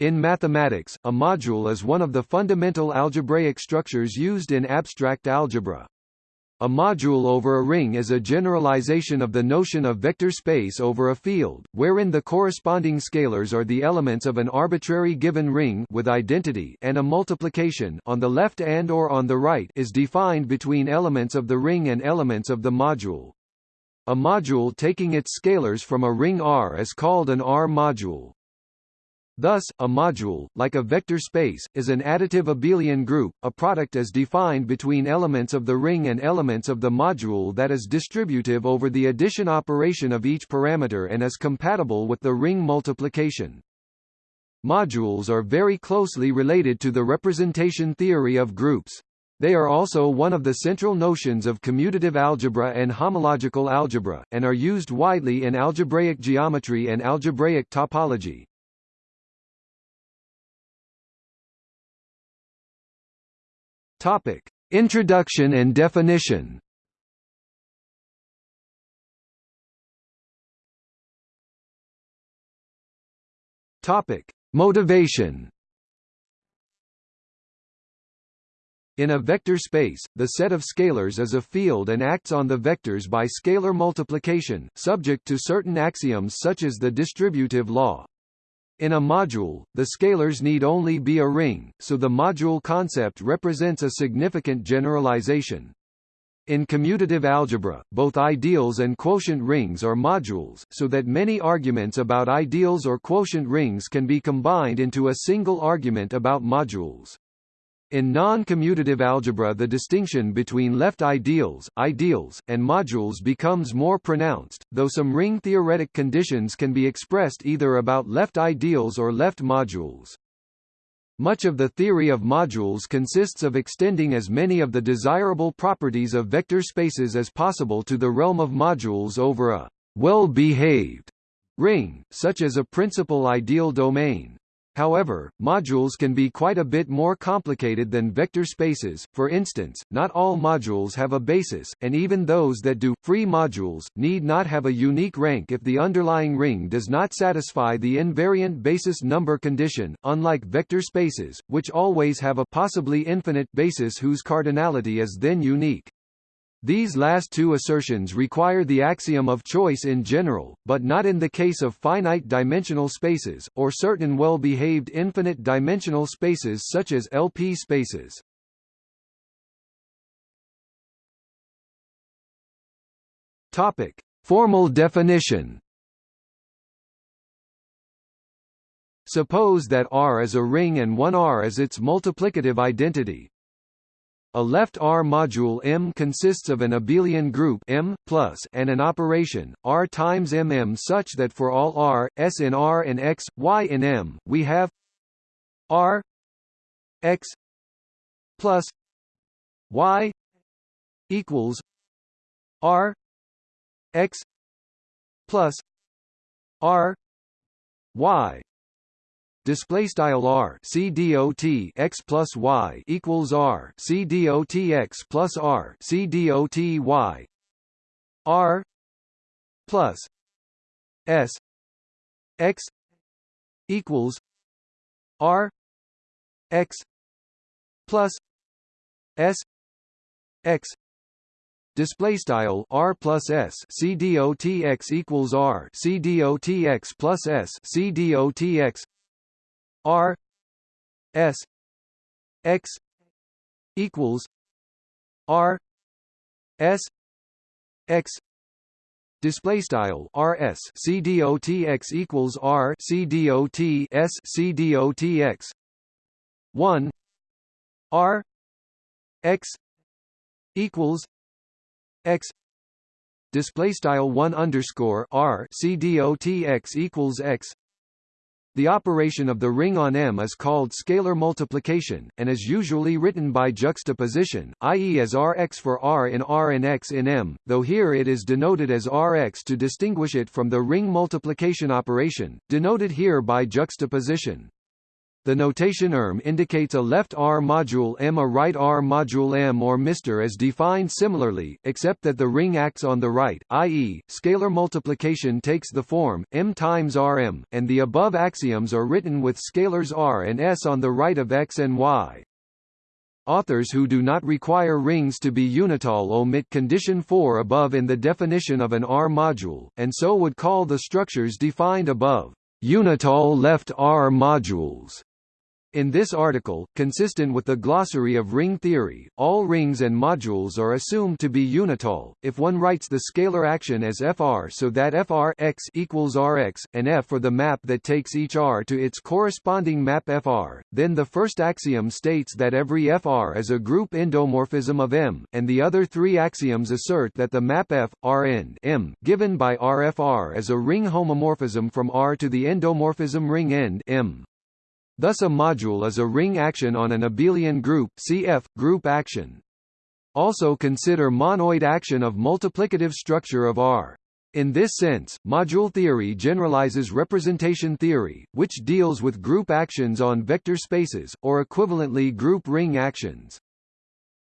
In mathematics, a module is one of the fundamental algebraic structures used in abstract algebra. A module over a ring is a generalization of the notion of vector space over a field, wherein the corresponding scalars are the elements of an arbitrary given ring with identity and a multiplication on the left and or on the right is defined between elements of the ring and elements of the module. A module taking its scalars from a ring R is called an R module. Thus, a module, like a vector space, is an additive abelian group, a product as defined between elements of the ring and elements of the module that is distributive over the addition operation of each parameter and is compatible with the ring multiplication. Modules are very closely related to the representation theory of groups. They are also one of the central notions of commutative algebra and homological algebra, and are used widely in algebraic geometry and algebraic topology. Topic: Introduction and definition. Topic: Motivation. In a vector space, the set of scalars is a field and acts on the vectors by scalar multiplication, subject to certain axioms such as the distributive law. In a module, the scalars need only be a ring, so the module concept represents a significant generalization. In commutative algebra, both ideals and quotient rings are modules, so that many arguments about ideals or quotient rings can be combined into a single argument about modules. In non-commutative algebra the distinction between left ideals, ideals, and modules becomes more pronounced, though some ring-theoretic conditions can be expressed either about left ideals or left modules. Much of the theory of modules consists of extending as many of the desirable properties of vector spaces as possible to the realm of modules over a well-behaved ring, such as a principal ideal domain. However, modules can be quite a bit more complicated than vector spaces, for instance, not all modules have a basis, and even those that do, free modules, need not have a unique rank if the underlying ring does not satisfy the invariant basis number condition, unlike vector spaces, which always have a possibly infinite basis whose cardinality is then unique. These last two assertions require the axiom of choice in general, but not in the case of finite-dimensional spaces, or certain well-behaved infinite-dimensional spaces such as LP spaces. Topic. Formal definition Suppose that R is a ring and 1R is its multiplicative identity, a left R module M consists of an abelian group M plus and an operation R times MM such that for all R, S in R and X, Y in M, we have R X plus Y equals R X plus R Y display style r c dot x plus y equals r c dot x plus r c dot y. R plus s x equals r x plus s x. Display style r plus s c dot x equals r c dot x plus s c dot x R S X equals R S X Display style R S C D O T X equals R C D O T S C D O T X one R X equals X Display style one underscore R C D O T X equals X the operation of the ring on M is called scalar multiplication, and is usually written by juxtaposition, i.e. as Rx for R in R and X in M, though here it is denoted as Rx to distinguish it from the ring multiplication operation, denoted here by juxtaposition. The notation erm indicates a left R module M a right R module M or Mr as defined similarly, except that the ring acts on the right, i.e., scalar multiplication takes the form, M times Rm, and the above axioms are written with scalars R and S on the right of X and Y. Authors who do not require rings to be unital omit condition 4 above in the definition of an R module, and so would call the structures defined above unital left R modules. In this article, consistent with the glossary of ring theory, all rings and modules are assumed to be unital. If one writes the scalar action as fr so that fr x equals rx, and f for the map that takes each r to its corresponding map fr, then the first axiom states that every fr is a group endomorphism of M, and the other three axioms assert that the map f, Rn M, given by Rfr is a ring homomorphism from R to the endomorphism ring end M. Thus a module is a ring action on an abelian group cf. group action. Also consider monoid action of multiplicative structure of R. In this sense, module theory generalizes representation theory, which deals with group actions on vector spaces, or equivalently group ring actions.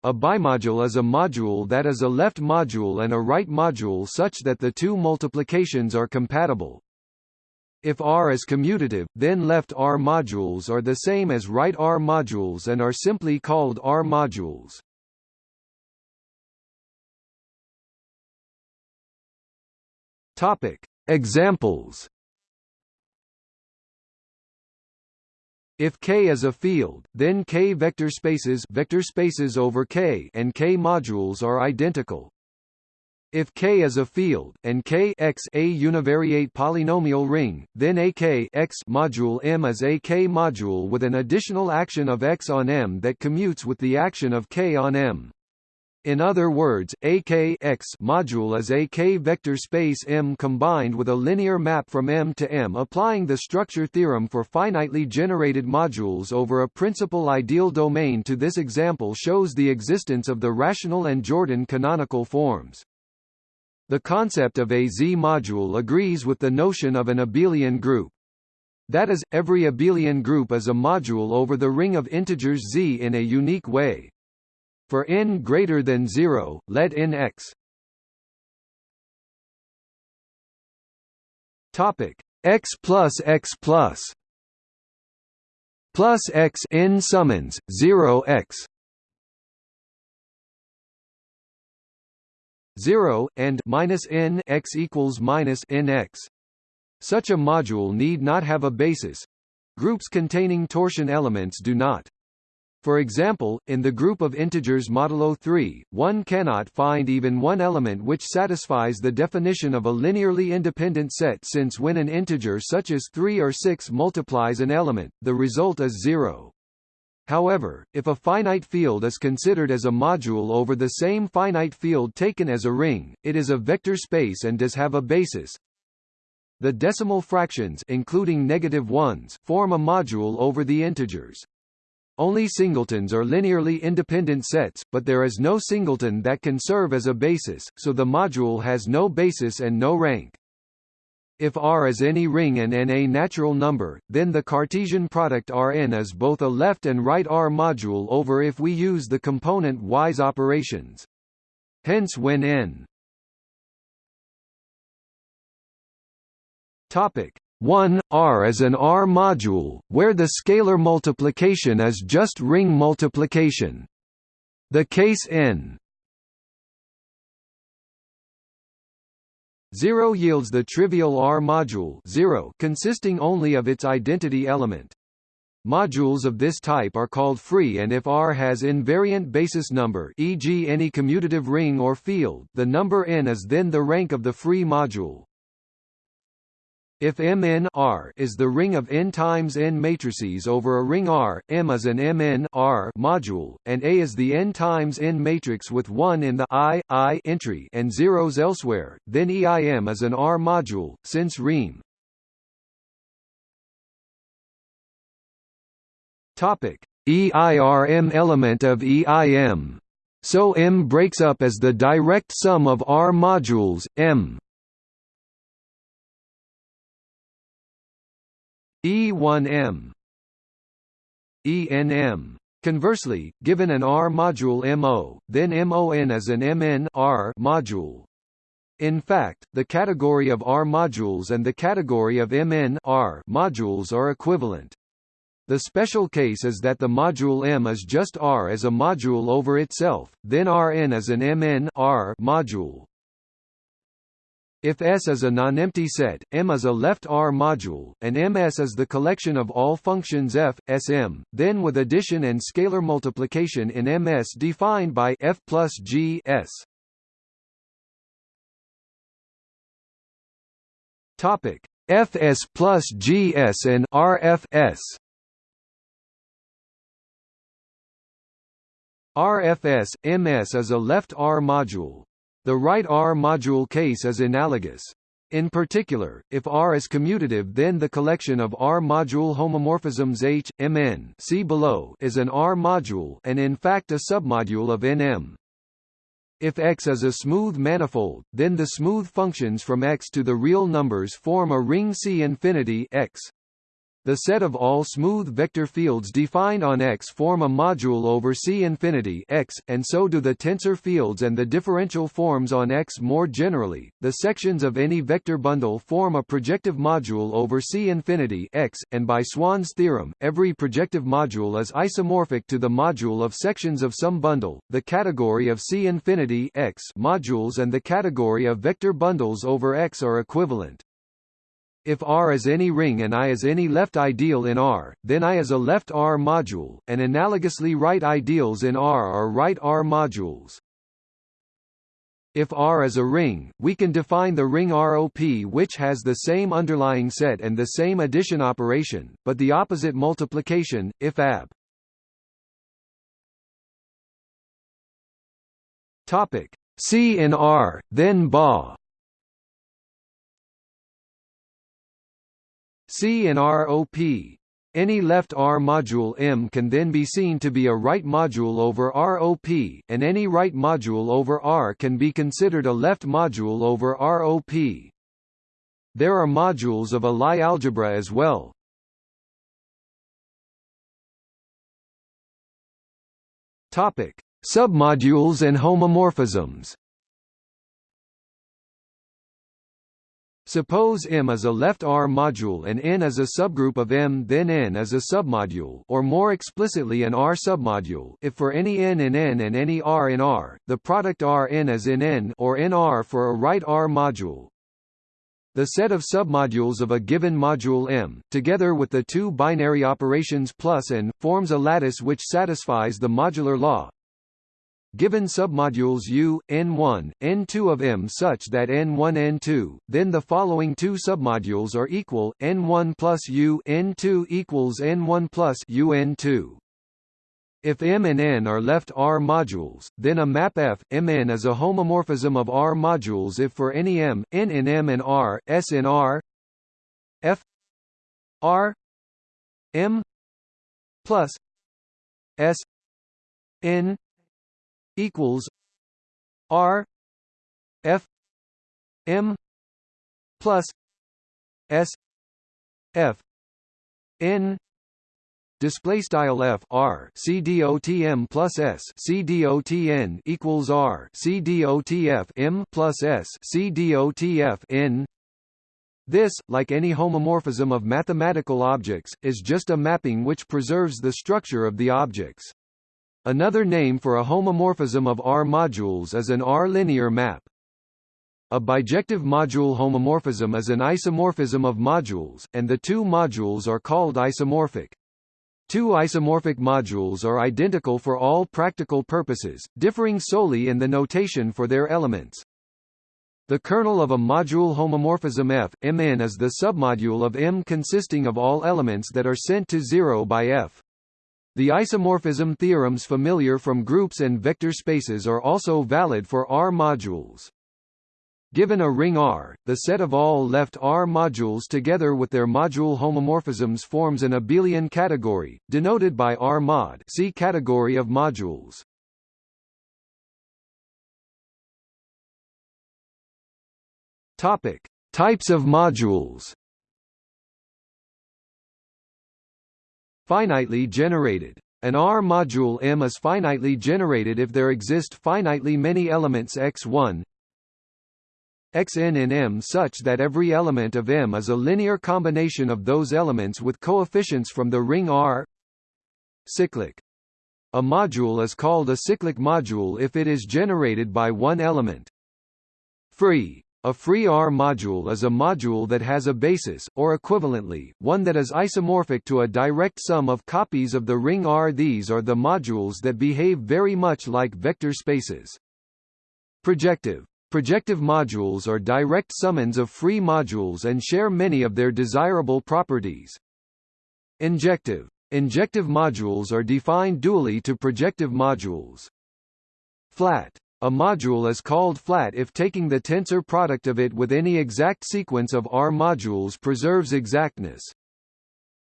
A bimodule is a module that is a left module and a right module such that the two multiplications are compatible. If R is commutative, then left R modules are the same as right R modules and are simply called R modules. Topic: Examples. If K is a field, then K vector spaces vector spaces over K and K modules are identical. If K is a field, and K x a univariate polynomial ring, then a K x module M is a K module with an additional action of x on M that commutes with the action of K on M. In other words, a K x module is a K vector space M combined with a linear map from M to M applying the structure theorem for finitely generated modules over a principal ideal domain to this example shows the existence of the rational and Jordan canonical forms. The concept of a Z-module agrees with the notion of an abelian group. That is, every abelian group is a module over the ring of integers Z in a unique way. For n greater than 0, let n x Topic x plus x plus plus x n summands 0 x 0 and minus n x equals minus n x. Such a module need not have a basis. Groups containing torsion elements do not. For example, in the group of integers modulo 3, one cannot find even one element which satisfies the definition of a linearly independent set since when an integer such as 3 or 6 multiplies an element, the result is zero. However, if a finite field is considered as a module over the same finite field taken as a ring, it is a vector space and does have a basis. The decimal fractions including negative ones form a module over the integers. Only singletons are linearly independent sets, but there is no singleton that can serve as a basis, so the module has no basis and no rank. If R is any ring and n a natural number, then the Cartesian product Rn is both a left and right R module over if we use the component-wise operations. Hence when n Topic 1 R is an R module, where the scalar multiplication is just ring multiplication. The case n 0 yields the trivial R module 0 consisting only of its identity element. Modules of this type are called free and if R has invariant basis number e.g. any commutative ring or field, the number n is then the rank of the free module. If Mn R is the ring of n times n matrices over a ring R, M is an Mn R module, and A is the n times n matrix with 1 in the I, I entry and zeros elsewhere, then EIM is an R module, since Riem Topic: EIRM element of EIM. So M breaks up as the direct sum of R modules, M E1M ENM. Conversely, given an R module MO, then MON is an MN R module. In fact, the category of R modules and the category of MN R modules are equivalent. The special case is that the module M is just R as a module over itself, then Rn is an Mn R module. If S is a nonempty set, M is a left R module, and MS is the collection of all functions f, Sm, then with addition and scalar multiplication in MS defined by f plus g s. Topic: Fs plus Gs and RFS. RFS MS is a left R module, the right R module case is analogous. In particular, if R is commutative then the collection of R module homomorphisms H, Mn see below is an R module and in fact a submodule of Nm. If X is a smooth manifold, then the smooth functions from X to the real numbers form a ring C infinity X. The set of all smooth vector fields defined on X form a module over C infinity X, and so do the tensor fields and the differential forms on X more generally. The sections of any vector bundle form a projective module over C infinity X, and by Swan's theorem, every projective module is isomorphic to the module of sections of some bundle. The category of C infinity X modules and the category of vector bundles over X are equivalent. If R is any ring and I is any left ideal in R, then I is a left R module, and analogously right ideals in R are right R modules. If R is a ring, we can define the ring ROP which has the same underlying set and the same addition operation, but the opposite multiplication, if AB. Topic. C in R, then BA C and ROP. Any left R module M can then be seen to be a right module over ROP, and any right module over R can be considered a left module over ROP. There are modules of a Lie algebra as well. Topic: Submodules and homomorphisms. Suppose M is a left R module and N is a subgroup of M then N is a submodule or more explicitly an R submodule if for any N in N and any R in R, the product Rn is in N or NR for a right R module. The set of submodules of a given module M, together with the two binary operations plus and, forms a lattice which satisfies the modular law, Given submodules U, N1, N2 of M such that N1 N2, then the following two submodules are equal, N1 plus U N2 equals N1 plus U N2. If M and N are left R modules, then a map F, Mn is a homomorphism of R modules if for any M, N in M and R, S in R F R M plus S N equals R F M plus S F N display style f r c dot m plus s c dot n equals r c dot f m plus s c dot f n this, like any homomorphism of mathematical objects, is just a mapping which preserves the structure of the objects. Another name for a homomorphism of R modules is an R-linear map. A bijective module homomorphism is an isomorphism of modules, and the two modules are called isomorphic. Two isomorphic modules are identical for all practical purposes, differing solely in the notation for their elements. The kernel of a module homomorphism F, Mn is the submodule of M consisting of all elements that are sent to zero by F. The isomorphism theorems familiar from groups and vector spaces are also valid for R modules. Given a ring R, the set of all left R modules together with their module homomorphisms forms an abelian category, denoted by R mod see category of modules. Topic: Types of modules finitely generated. An R module M is finitely generated if there exist finitely many elements x1 xn in M such that every element of M is a linear combination of those elements with coefficients from the ring R cyclic. A module is called a cyclic module if it is generated by one element. Free a free R module is a module that has a basis, or equivalently, one that is isomorphic to a direct sum of copies of the ring R. These are the modules that behave very much like vector spaces. Projective Projective modules are direct summands of free modules and share many of their desirable properties. Injective Injective modules are defined dually to projective modules. Flat a module is called flat if taking the tensor product of it with any exact sequence of R modules preserves exactness.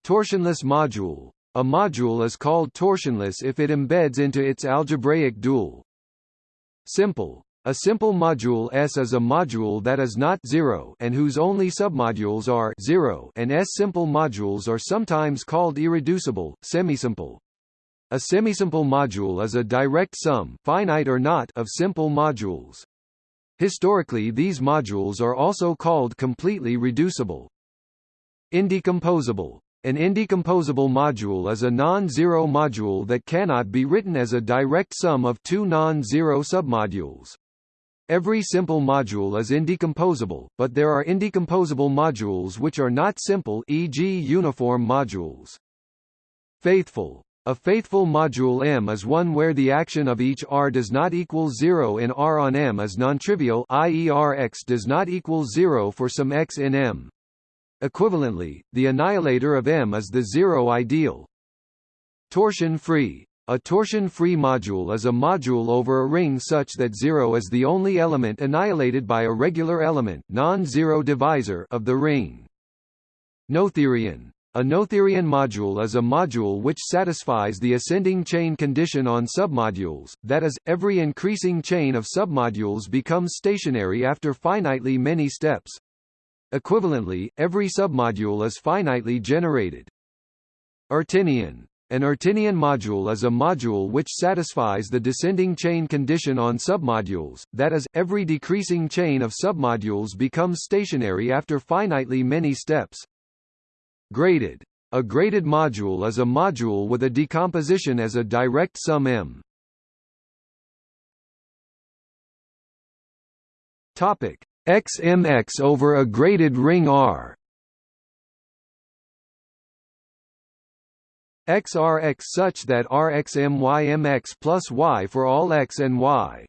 Torsionless module. A module is called torsionless if it embeds into its algebraic dual. Simple. A simple module S is a module that is not 0 and whose only submodules are 0 and S-simple modules are sometimes called irreducible, semisimple. A semisimple module is a direct sum finite or not of simple modules. Historically these modules are also called completely reducible. Indecomposable. An indecomposable module is a non-zero module that cannot be written as a direct sum of two non-zero submodules. Every simple module is indecomposable, but there are indecomposable modules which are not simple e.g. uniform modules. Faithful a faithful module M is one where the action of each R does not equal 0 in R on M is non-trivial i.e. Rx does not equal 0 for some x in M. Equivalently, the annihilator of M is the zero ideal. Torsion-free. A torsion-free module is a module over a ring such that 0 is the only element annihilated by a regular element non-zero divisor of the ring. Noetherian a Noetherian module is a module which satisfies the ascending chain condition on submodules, that is, every increasing chain of submodules becomes stationary after finitely many steps. Equivalently, every submodule is finitely generated. Artinian an Artinian module is a module which satisfies the descending chain condition on submodules, that is, every decreasing chain of submodules becomes stationary after finitely many steps. Graded. A graded module is a module with a decomposition as a direct sum M. Topic: XMX over a graded ring R. XRX such that RxMYMX plus Y for all X and Y.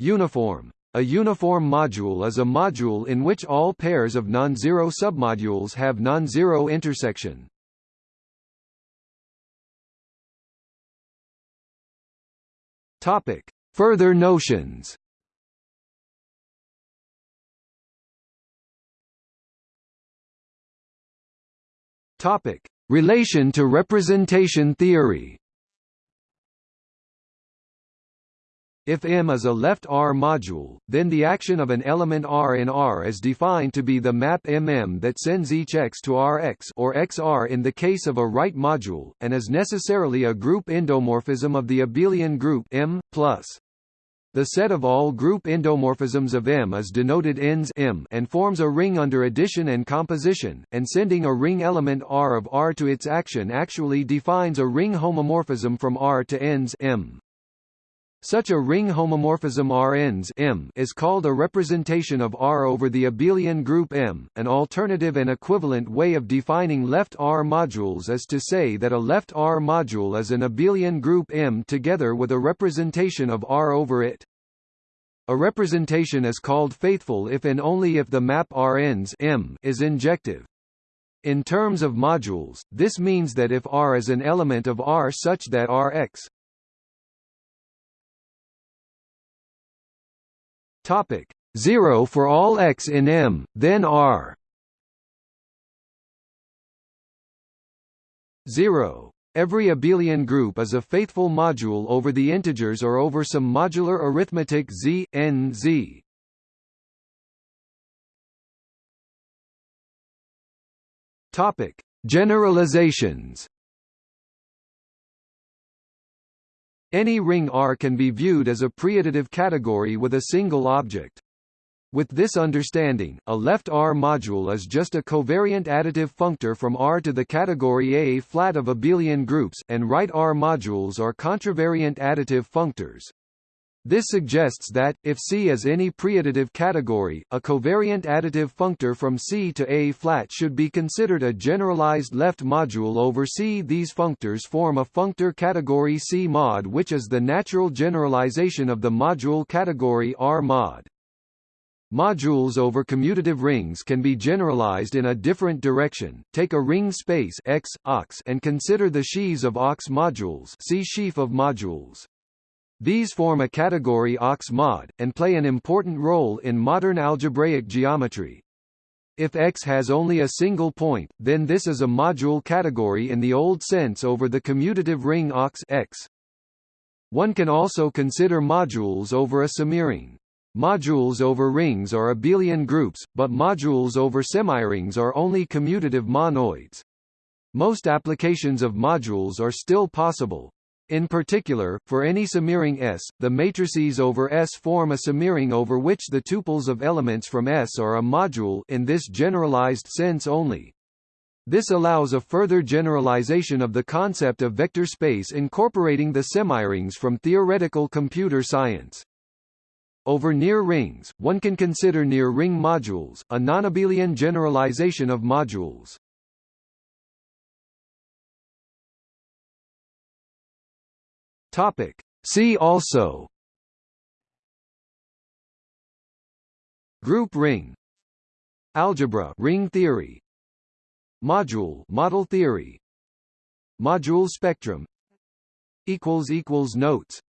Uniform. A uniform module is a module in which all pairs of non-zero submodules have non-zero intersection. Topic: Further notions. Topic: Relation to representation theory. If M is a left R module, then the action of an element R in R is defined to be the map MM that sends each X to Rx or XR in the case of a right module, and is necessarily a group endomorphism of the abelian group M+. The set of all group endomorphisms of M is denoted ENS M and forms a ring under addition and composition, and sending a ring element R of R to its action actually defines a ring homomorphism from R to ENS M. Such a ring homomorphism Rns M is called a representation of R over the abelian group M. An alternative and equivalent way of defining left R modules is to say that a left R module is an abelian group M together with a representation of R over it. A representation is called faithful if and only if the map Rns M is injective. In terms of modules, this means that if R is an element of R such that Rx Topic 0 for all x in M, then R 0. Every abelian group is a faithful module over the integers or over some modular arithmetic z, n z. Topic: Generalizations. Any ring R can be viewed as a preadditive category with a single object. With this understanding, a left R module is just a covariant additive functor from R to the category A flat of abelian groups, and right R modules are contravariant additive functors. This suggests that, if C is any preadditive category, a covariant additive functor from C to A flat should be considered a generalized left module over C. These functors form a functor category C mod which is the natural generalization of the module category R mod. Modules over commutative rings can be generalized in a different direction. Take a ringed space X, OX and consider the sheaves of OX modules see sheaf of modules. These form a category OX mod, and play an important role in modern algebraic geometry. If X has only a single point, then this is a module category in the old sense over the commutative ring OX X. One can also consider modules over a semiring. Modules over rings are abelian groups, but modules over semirings are only commutative monoids. Most applications of modules are still possible, in particular, for any semiring S, the matrices over S form a semiring over which the tuples of elements from S are a module in this generalized sense only. This allows a further generalization of the concept of vector space incorporating the semirings from theoretical computer science. Over near rings, one can consider near ring modules, a nonabelian generalization of modules. Topic. See also. Group ring. Algebra ring theory. Module model theory. Module spectrum. Equals equals notes